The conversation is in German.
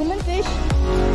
Blumenfisch.